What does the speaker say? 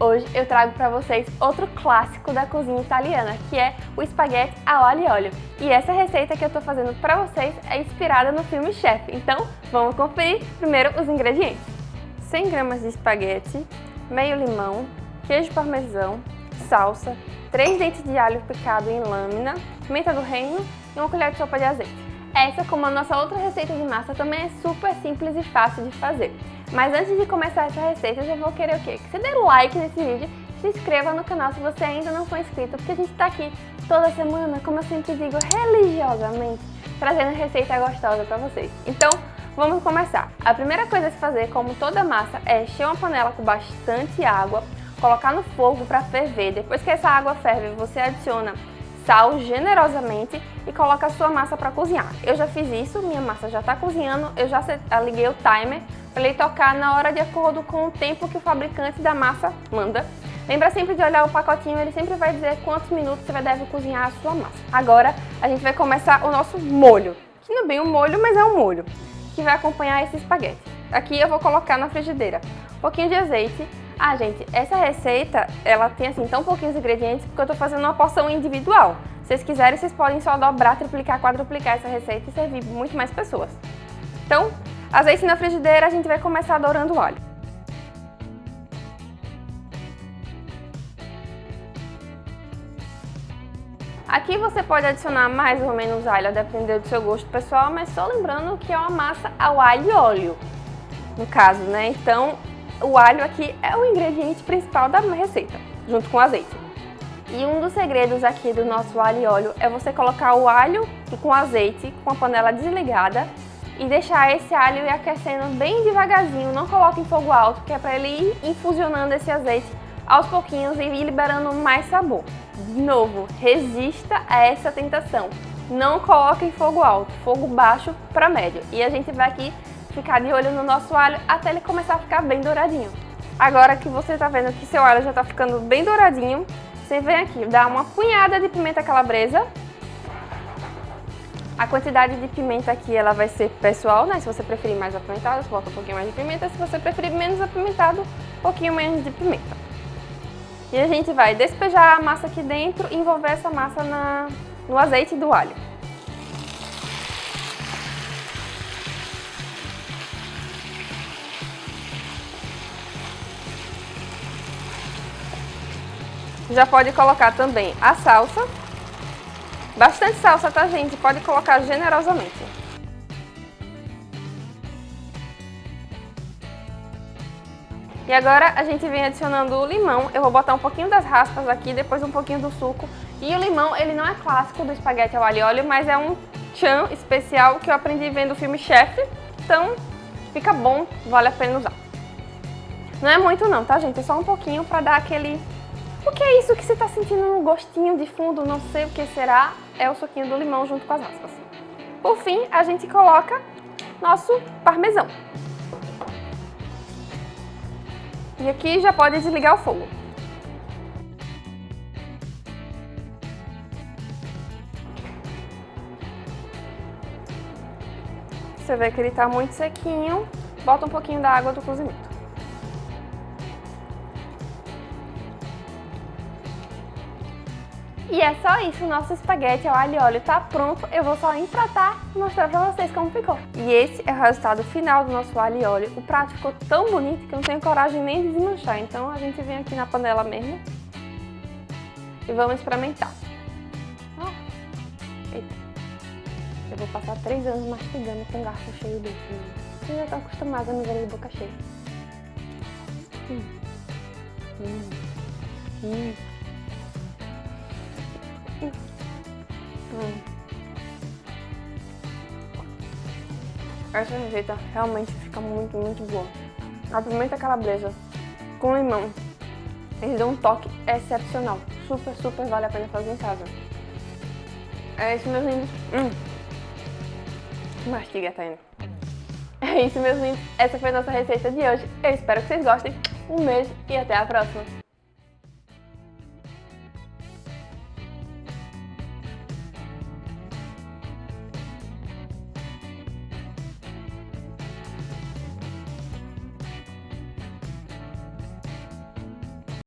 Hoje eu trago para vocês outro clássico da cozinha italiana, que é o espaguete ao alho e óleo. E essa receita que eu estou fazendo para vocês é inspirada no filme Chef. Então, vamos conferir primeiro os ingredientes. 100 gramas de espaguete, meio limão, queijo parmesão, salsa, 3 dentes de alho picado em lâmina, pimenta do reino e uma colher de sopa de azeite. Essa, como a nossa outra receita de massa, também é super simples e fácil de fazer. Mas antes de começar essa receita, eu já vou querer o quê? Que você dê like nesse vídeo, se inscreva no canal se você ainda não for inscrito, porque a gente tá aqui toda semana, como eu sempre digo, religiosamente, trazendo receita gostosa pra vocês. Então, vamos começar. A primeira coisa a se fazer, como toda massa, é encher uma panela com bastante água, colocar no fogo para ferver. Depois que essa água ferve, você adiciona sal generosamente e coloca a sua massa para cozinhar. Eu já fiz isso, minha massa já está cozinhando, eu já liguei o timer para ele tocar na hora de acordo com o tempo que o fabricante da massa manda. Lembra sempre de olhar o pacotinho, ele sempre vai dizer quantos minutos você deve cozinhar a sua massa. Agora a gente vai começar o nosso molho, que não é bem um molho, mas é um molho, que vai acompanhar esse espaguete. Aqui eu vou colocar na frigideira um pouquinho de azeite, ah, gente, essa receita, ela tem assim tão pouquinhos ingredientes porque eu tô fazendo uma porção individual. Se vocês quiserem, vocês podem só dobrar, triplicar, quadruplicar essa receita e servir muito mais pessoas. Então, azeite na frigideira, a gente vai começar dourando o óleo. Aqui você pode adicionar mais ou menos alho, a depender do seu gosto pessoal, mas só lembrando que é uma massa ao alho e óleo, no caso, né? Então, o alho aqui é o ingrediente principal da receita, junto com o azeite. E um dos segredos aqui do nosso alho e óleo é você colocar o alho com azeite, com a panela desligada, e deixar esse alho ir aquecendo bem devagarzinho, não coloque em fogo alto, que é para ele ir infusionando esse azeite aos pouquinhos e ir liberando mais sabor. De novo, resista a essa tentação. Não coloque em fogo alto, fogo baixo para médio. E a gente vai aqui ficar de olho no nosso alho até ele começar a ficar bem douradinho. Agora que você está vendo que seu alho já está ficando bem douradinho, você vem aqui, dá uma punhada de pimenta calabresa. A quantidade de pimenta aqui ela vai ser pessoal, né? Se você preferir mais apimentado, você bota um pouquinho mais de pimenta. Se você preferir menos apimentado, um pouquinho menos de pimenta. E a gente vai despejar a massa aqui dentro e envolver essa massa na, no azeite do alho. Já pode colocar também a salsa. Bastante salsa, tá, gente? Pode colocar generosamente. E agora a gente vem adicionando o limão. Eu vou botar um pouquinho das raspas aqui, depois um pouquinho do suco. E o limão, ele não é clássico do espaguete ao alho e óleo, mas é um tchan especial que eu aprendi vendo o filme Chef. Então, fica bom, vale a pena usar. Não é muito não, tá, gente? É só um pouquinho pra dar aquele o que é isso que você está sentindo no gostinho de fundo, não sei o que será, é o suquinho do limão junto com as raspas. Por fim, a gente coloca nosso parmesão. E aqui já pode desligar o fogo. Você vê que ele está muito sequinho, bota um pouquinho da água do cozimento. E é só isso, nosso espaguete ao alho e óleo tá pronto. Eu vou só empratar e mostrar pra vocês como ficou. E esse é o resultado final do nosso alho e óleo. O prato ficou tão bonito que eu não tenho coragem nem de desmanchar. Então a gente vem aqui na panela mesmo e vamos experimentar. Oh. Eita. Eu vou passar três anos mastigando com um garfo cheio desse. Você já tá acostumado a me ver de boca cheia. Hum. Hum. Hum. Essa receita realmente fica muito, muito boa. A pimenta calabresa com limão, eles dão um toque excepcional. Super, super vale a pena fazer em casa. É isso, meus lindos. Hum. Mastiga, indo. É isso, meus lindos. Essa foi a nossa receita de hoje. Eu espero que vocês gostem. Um beijo e até a próxima.